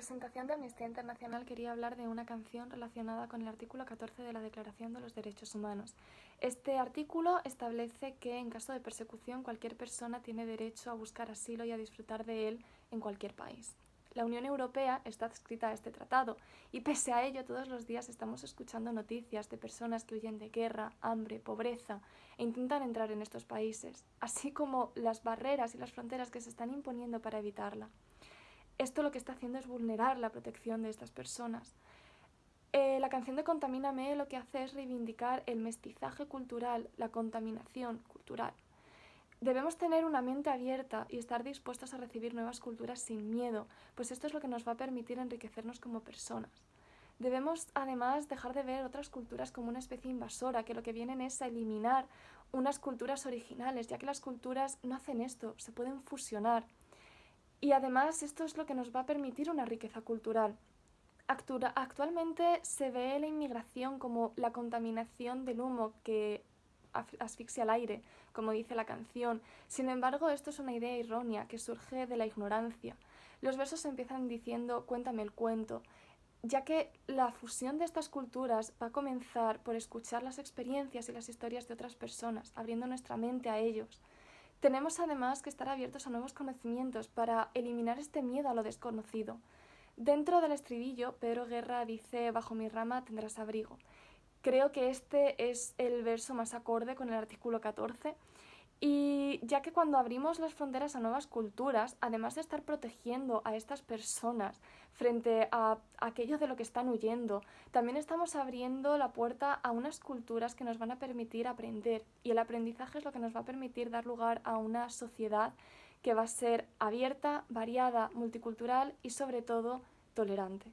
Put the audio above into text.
En representación de Amnistía Internacional quería hablar de una canción relacionada con el artículo 14 de la Declaración de los Derechos Humanos. Este artículo establece que en caso de persecución cualquier persona tiene derecho a buscar asilo y a disfrutar de él en cualquier país. La Unión Europea está adscrita a este tratado y pese a ello todos los días estamos escuchando noticias de personas que huyen de guerra, hambre, pobreza e intentan entrar en estos países, así como las barreras y las fronteras que se están imponiendo para evitarla esto lo que está haciendo es vulnerar la protección de estas personas. Eh, la canción de Contamíname lo que hace es reivindicar el mestizaje cultural, la contaminación cultural. Debemos tener una mente abierta y estar dispuestos a recibir nuevas culturas sin miedo, pues esto es lo que nos va a permitir enriquecernos como personas. Debemos además dejar de ver otras culturas como una especie invasora, que lo que vienen es a eliminar unas culturas originales, ya que las culturas no hacen esto, se pueden fusionar. Y además esto es lo que nos va a permitir una riqueza cultural. Actualmente se ve la inmigración como la contaminación del humo que asfixia el aire, como dice la canción. Sin embargo, esto es una idea errónea que surge de la ignorancia. Los versos empiezan diciendo cuéntame el cuento, ya que la fusión de estas culturas va a comenzar por escuchar las experiencias y las historias de otras personas, abriendo nuestra mente a ellos. Tenemos además que estar abiertos a nuevos conocimientos para eliminar este miedo a lo desconocido. Dentro del estribillo, Pedro Guerra dice Bajo mi rama tendrás abrigo. Creo que este es el verso más acorde con el artículo 14 y ya que cuando abrimos las fronteras a nuevas culturas, además de estar protegiendo a estas personas frente a aquello de lo que están huyendo, también estamos abriendo la puerta a unas culturas que nos van a permitir aprender. Y el aprendizaje es lo que nos va a permitir dar lugar a una sociedad que va a ser abierta, variada, multicultural y sobre todo tolerante.